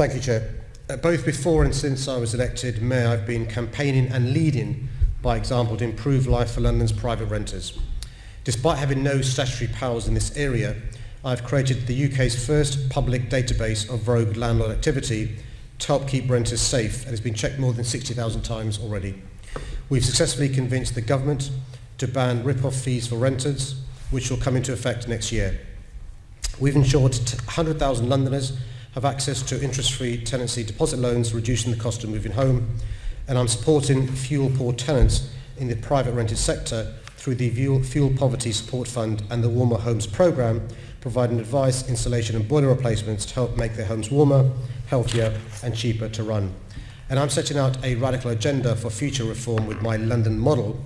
Thank you, Chair. Uh, both before and since I was elected Mayor, I've been campaigning and leading by example to improve life for London's private renters. Despite having no statutory powers in this area, I've created the UK's first public database of rogue landlord activity to help keep renters safe and has been checked more than 60,000 times already. We've successfully convinced the government to ban rip-off fees for renters, which will come into effect next year. We've ensured 100,000 Londoners have access to interest-free tenancy deposit loans, reducing the cost of moving home, and I'm supporting fuel-poor tenants in the private rented sector through the Fuel Poverty Support Fund and the Warmer Homes Programme, providing advice, insulation and boiler replacements to help make their homes warmer, healthier and cheaper to run. And I'm setting out a radical agenda for future reform with my London model,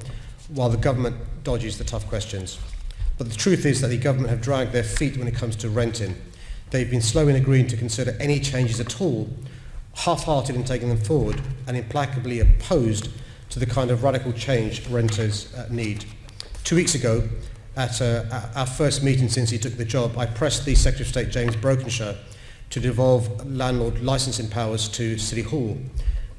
while the government dodges the tough questions. But the truth is that the government have dragged their feet when it comes to renting. They've been slow in agreeing to consider any changes at all, half-hearted in taking them forward, and implacably opposed to the kind of radical change renters uh, need. Two weeks ago, at uh, our first meeting since he took the job, I pressed the Secretary of State James Brokenshire to devolve landlord licensing powers to City Hall.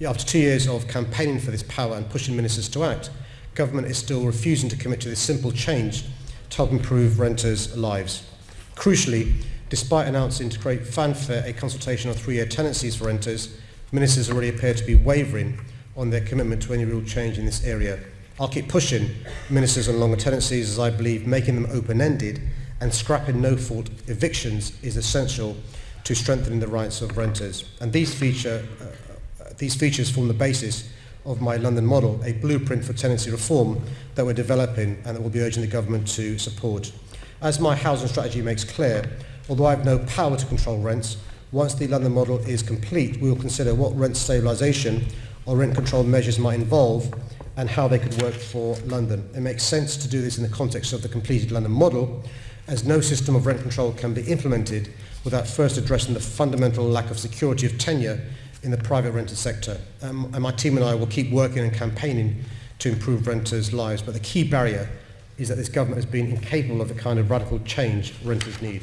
After two years of campaigning for this power and pushing ministers to act, government is still refusing to commit to this simple change to help improve renters' lives. Crucially, Despite announcing to create fanfare a consultation on three-year tenancies for renters, ministers already appear to be wavering on their commitment to any real change in this area. I'll keep pushing ministers on longer tenancies as I believe making them open-ended and scrapping no-fault evictions is essential to strengthening the rights of renters. And these, feature, uh, uh these features form the basis of my London model, a blueprint for tenancy reform that we're developing and that we'll be urging the government to support. As my housing strategy makes clear, although I have no power to control rents, once the London model is complete, we will consider what rent stabilisation or rent control measures might involve and how they could work for London. It makes sense to do this in the context of the completed London model, as no system of rent control can be implemented without first addressing the fundamental lack of security of tenure in the private rented sector. Um, and my team and I will keep working and campaigning to improve renters' lives, but the key barrier is that this government has been incapable of the kind of radical change renters need.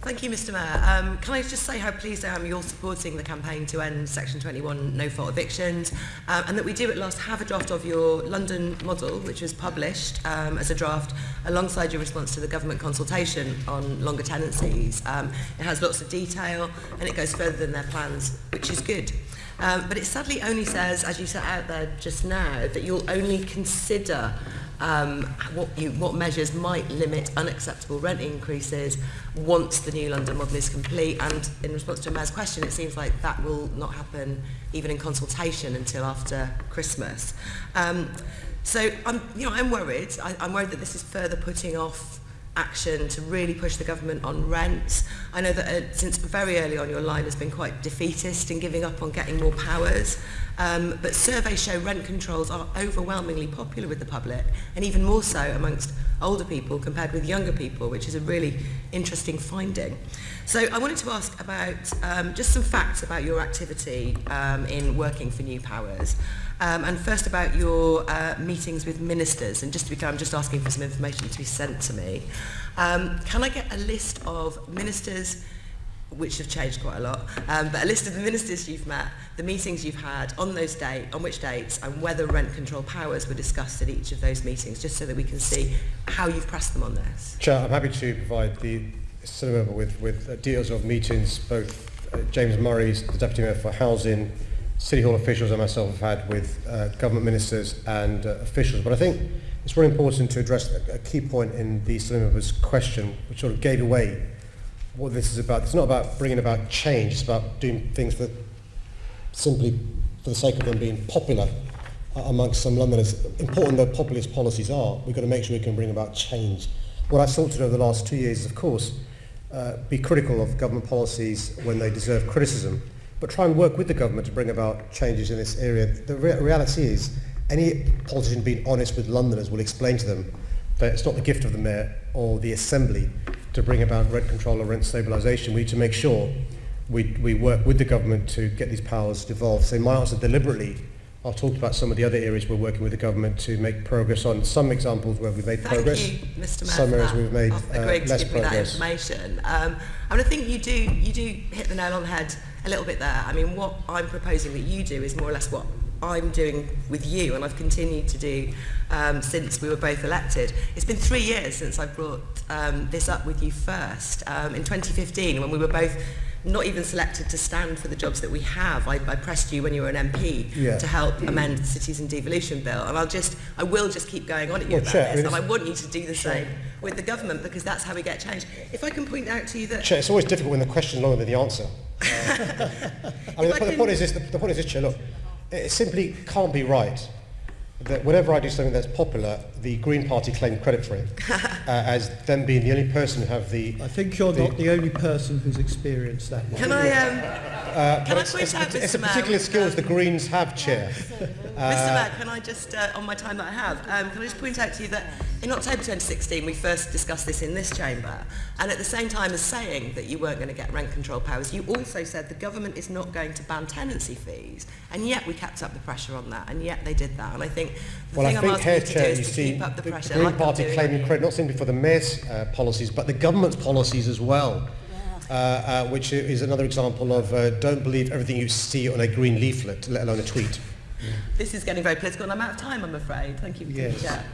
Thank you, Mr Mayor. Um, can I just say how pleased I am you're supporting the campaign to end Section 21 no-fault evictions um, and that we do at last have a draft of your London model, which was published um, as a draft alongside your response to the government consultation on longer tenancies. Um, it has lots of detail and it goes further than their plans, which is good. Um, but it sadly only says, as you set out there just now, that you'll only consider um, what, you, what measures might limit unacceptable rent increases once the new London model is complete. And in response to Mayor's question, it seems like that will not happen even in consultation until after Christmas. Um, so I'm, you know, I'm worried. I, I'm worried that this is further putting off action to really push the government on rents. I know that uh, since very early on your line has been quite defeatist in giving up on getting more powers, um, but surveys show rent controls are overwhelmingly popular with the public and even more so amongst older people compared with younger people, which is a really interesting finding. So I wanted to ask about um, just some facts about your activity um, in working for New Powers. Um, and first about your uh, meetings with ministers. And just to be clear, I'm just asking for some information to be sent to me. Um, can I get a list of ministers, which have changed quite a lot, um, but a list of the ministers you've met, the meetings you've had, on those date, on which dates, and whether rent control powers were discussed at each of those meetings, just so that we can see how you've pressed them on this. Chair, I'm happy to provide the cinema with, with uh, details of meetings, both uh, James Murray's, the Deputy Mayor for Housing, City Hall officials and myself have had with uh, government ministers and uh, officials. But I think it's very important to address a, a key point in the cinema's question, which sort of gave away what this is about. It's not about bringing about change, it's about doing things for simply for the sake of them being popular uh, amongst some Londoners. Important though populist policies are, we've got to make sure we can bring about change. What I've sought to do over the last two years is, of course, uh, be critical of government policies when they deserve criticism, but try and work with the government to bring about changes in this area. The re reality is, any politician being honest with Londoners will explain to them that it's not the gift of the mayor or the assembly to bring about rent control or rent stabilisation, we need to make sure we, we work with the government to get these powers devolved. So in my answer deliberately, I've talked about some of the other areas we're working with the government to make progress on. Some examples where we've made Thank progress, you, Mr. Mann, some areas we've made oh, uh, less progress. That information. Um, I mean, I think you do you do hit the nail on the head a little bit there. I mean, what I'm proposing that you do is more or less what I'm doing with you and I've continued to do um, since we were both elected. It's been three years since I brought um, this up with you first. Um, in 2015, when we were both not even selected to stand for the jobs that we have. I, I pressed you when you were an MP Yeah. to help amend the Cities and Devolution Bill. And I'll just, I will just keep going on at you Well, about Chair, this. And I want you to do the same with the government because that's how we get change. If I can point out to you that Chair, it's always difficult when the question's longer than the answer. Uh, I mean, the, I the point is this, the, the point is this, Chair, look, it simply can't be right that whenever I do something that's popular, the Green Party claim credit for it, uh, as them being the only person who have the... I think you're not the only person who's experienced that one. Can I, um, Uh, can I point out, It's a particular skill um, the Greens have, Chair. Uh, Mr. Mayor, can I just, uh, on my time that I have, um, can I just point out to you that in October 2016 we first discussed this in this chamber, and at the same time as saying that you weren't going to get rent control powers, you also said the government is not going to ban tenancy fees, and yet we kept up the pressure on that, and yet they did that, and I think the well, thing I think I'm asking here, you to do is to see, keep up the, the pressure. The Green like Party claiming credit not simply for the Mayor's uh, policies, but the government's policies as well uh, uh, which is another example of uh, don't believe everything you see on a green leaflet, let alone a tweet. This is getting very political and I'm out of time, I'm afraid. Thank you for yes. that.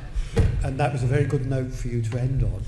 And that was a very good note for you to end on.